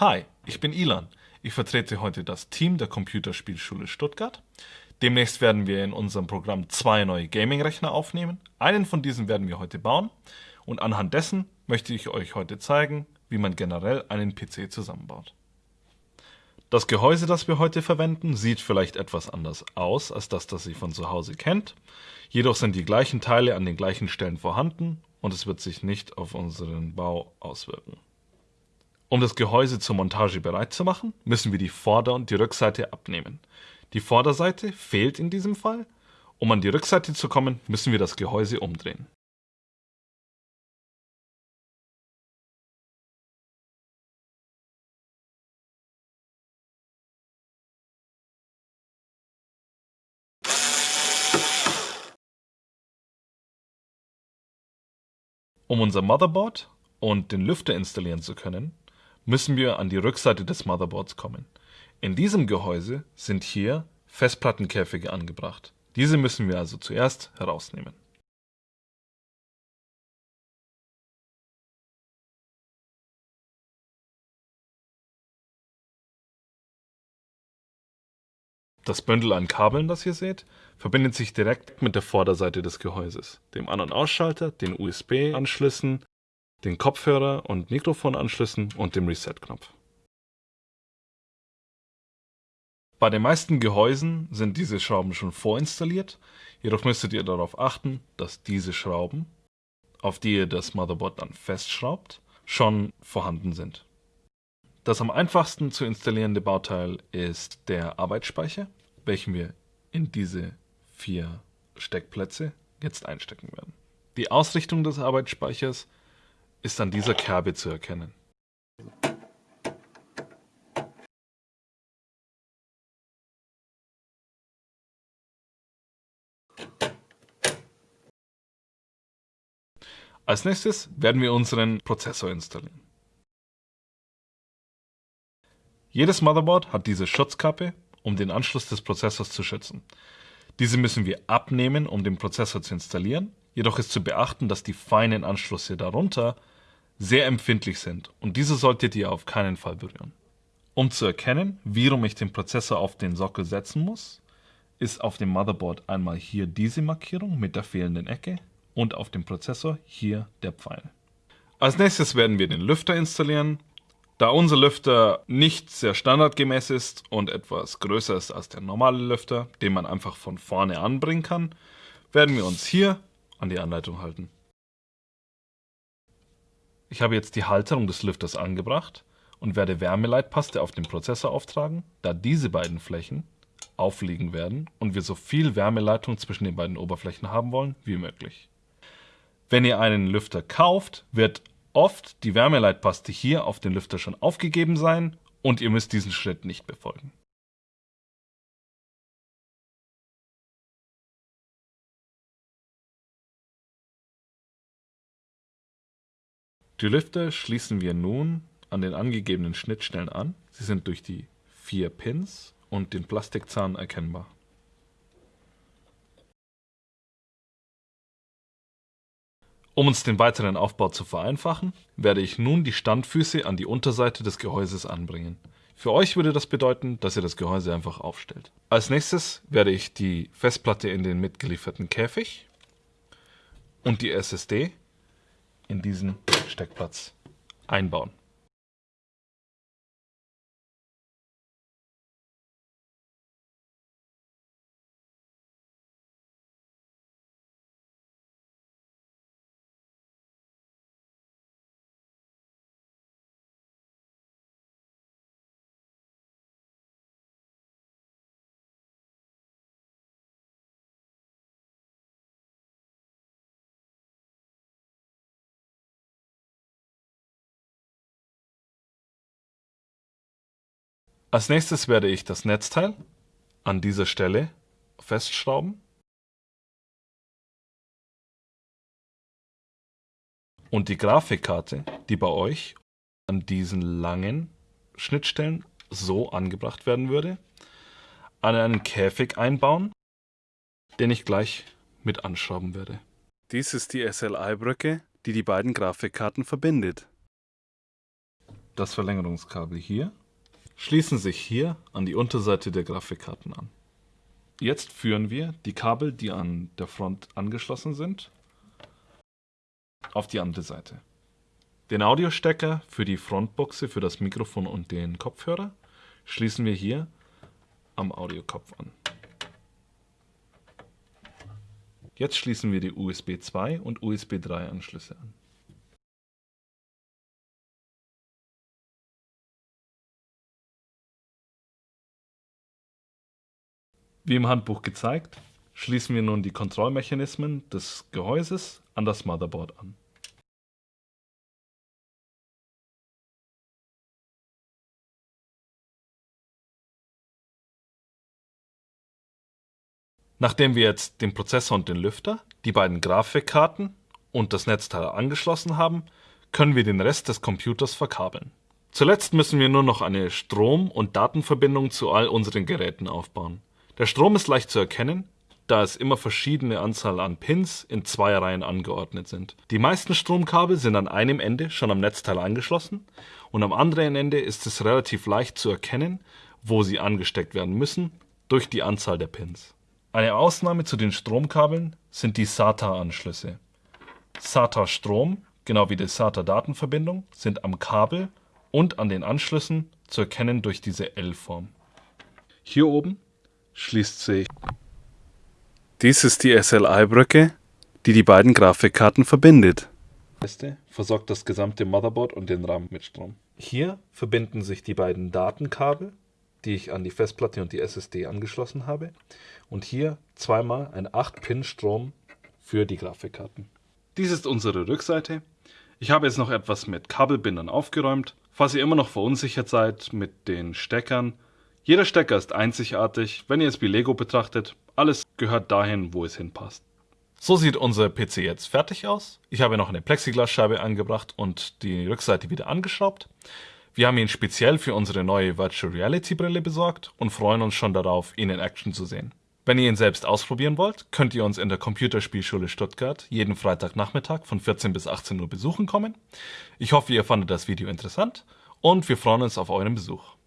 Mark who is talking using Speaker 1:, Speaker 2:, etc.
Speaker 1: Hi, ich bin Ilan. Ich vertrete heute das Team der Computerspielschule Stuttgart. Demnächst werden wir in unserem Programm zwei neue Gaming-Rechner aufnehmen. Einen von diesen werden wir heute bauen und anhand dessen möchte ich euch heute zeigen, wie man generell einen PC zusammenbaut. Das Gehäuse, das wir heute verwenden, sieht vielleicht etwas anders aus als das, das ihr von zu Hause kennt. Jedoch sind die gleichen Teile an den gleichen Stellen vorhanden und es wird sich nicht auf unseren Bau auswirken. Um das Gehäuse zur Montage bereit zu machen, müssen wir die Vorder- und die Rückseite abnehmen. Die Vorderseite fehlt in diesem Fall. Um an die Rückseite zu kommen, müssen wir das Gehäuse umdrehen. Um unser Motherboard und den Lüfter installieren zu können, müssen wir an die Rückseite des Motherboards kommen. In diesem Gehäuse sind hier Festplattenkäfige angebracht. Diese müssen wir also zuerst herausnehmen. Das Bündel an Kabeln, das ihr seht, verbindet sich direkt mit der Vorderseite des Gehäuses, dem An- und Ausschalter, den USB-Anschlüssen den Kopfhörer- und Mikrofonanschlüssen und dem Reset-Knopf. Bei den meisten Gehäusen sind diese Schrauben schon vorinstalliert, jedoch müsstet ihr darauf achten, dass diese Schrauben, auf die ihr das Motherboard dann festschraubt, schon vorhanden sind. Das am einfachsten zu installierende Bauteil ist der Arbeitsspeicher, welchen wir in diese vier Steckplätze jetzt einstecken werden. Die Ausrichtung des Arbeitsspeichers ist an dieser Kerbe zu erkennen. Als nächstes werden wir unseren Prozessor installieren. Jedes Motherboard hat diese Schutzkappe, um den Anschluss des Prozessors zu schützen. Diese müssen wir abnehmen, um den Prozessor zu installieren. Jedoch ist zu beachten, dass die feinen Anschlüsse darunter sehr empfindlich sind und diese solltet ihr auf keinen Fall berühren. Um zu erkennen, wie rum ich den Prozessor auf den Sockel setzen muss, ist auf dem Motherboard einmal hier diese Markierung mit der fehlenden Ecke und auf dem Prozessor hier der Pfeil. Als nächstes werden wir den Lüfter installieren. Da unser Lüfter nicht sehr standardgemäß ist und etwas größer ist als der normale Lüfter, den man einfach von vorne anbringen kann, werden wir uns hier an die Anleitung halten. Ich habe jetzt die Halterung des Lüfters angebracht und werde Wärmeleitpaste auf den Prozessor auftragen, da diese beiden Flächen aufliegen werden und wir so viel Wärmeleitung zwischen den beiden Oberflächen haben wollen wie möglich. Wenn ihr einen Lüfter kauft, wird oft die Wärmeleitpaste hier auf den Lüfter schon aufgegeben sein und ihr müsst diesen Schritt nicht befolgen. Die Lüfter schließen wir nun an den angegebenen Schnittstellen an. Sie sind durch die vier Pins und den Plastikzahn erkennbar. Um uns den weiteren Aufbau zu vereinfachen, werde ich nun die Standfüße an die Unterseite des Gehäuses anbringen. Für euch würde das bedeuten, dass ihr das Gehäuse einfach aufstellt. Als nächstes werde ich die Festplatte in den mitgelieferten Käfig und die SSD in diesen Steckplatz einbauen. Als nächstes werde ich das Netzteil an dieser Stelle festschrauben und die Grafikkarte, die bei euch an diesen langen Schnittstellen so angebracht werden würde, an einen Käfig einbauen, den ich gleich mit anschrauben werde. Dies ist die SLI-Brücke, die die beiden Grafikkarten verbindet. das Verlängerungskabel hier, schließen sich hier an die Unterseite der Grafikkarten an. Jetzt führen wir die Kabel, die an der Front angeschlossen sind, auf die andere Seite. Den Audiostecker für die Frontbuchse für das Mikrofon und den Kopfhörer schließen wir hier am Audiokopf an. Jetzt schließen wir die USB 2 und USB 3 Anschlüsse an. Wie im Handbuch gezeigt, schließen wir nun die Kontrollmechanismen des Gehäuses an das Motherboard an. Nachdem wir jetzt den Prozessor und den Lüfter, die beiden Grafikkarten und das Netzteil angeschlossen haben, können wir den Rest des Computers verkabeln. Zuletzt müssen wir nur noch eine Strom- und Datenverbindung zu all unseren Geräten aufbauen. Der Strom ist leicht zu erkennen, da es immer verschiedene Anzahl an Pins in zwei Reihen angeordnet sind. Die meisten Stromkabel sind an einem Ende schon am Netzteil angeschlossen und am anderen Ende ist es relativ leicht zu erkennen, wo sie angesteckt werden müssen, durch die Anzahl der Pins. Eine Ausnahme zu den Stromkabeln sind die SATA-Anschlüsse. SATA-Strom, genau wie die SATA-Datenverbindung, sind am Kabel und an den Anschlüssen zu erkennen durch diese L-Form. Hier oben schließt sich. Dies ist die SLI-Brücke, die die beiden Grafikkarten verbindet. versorgt das gesamte Motherboard und den RAM mit Strom. Hier verbinden sich die beiden Datenkabel, die ich an die Festplatte und die SSD angeschlossen habe. Und hier zweimal ein 8-Pin-Strom für die Grafikkarten. Dies ist unsere Rückseite. Ich habe jetzt noch etwas mit Kabelbindern aufgeräumt. Falls ihr immer noch verunsichert seid mit den Steckern, jeder Stecker ist einzigartig, wenn ihr es wie Lego betrachtet. Alles gehört dahin, wo es hinpasst. So sieht unser PC jetzt fertig aus. Ich habe noch eine Plexiglasscheibe angebracht und die Rückseite wieder angeschraubt. Wir haben ihn speziell für unsere neue Virtual Reality Brille besorgt und freuen uns schon darauf, ihn in Action zu sehen. Wenn ihr ihn selbst ausprobieren wollt, könnt ihr uns in der Computerspielschule Stuttgart jeden Freitagnachmittag von 14 bis 18 Uhr besuchen kommen. Ich hoffe, ihr fandet das Video interessant und wir freuen uns auf euren Besuch.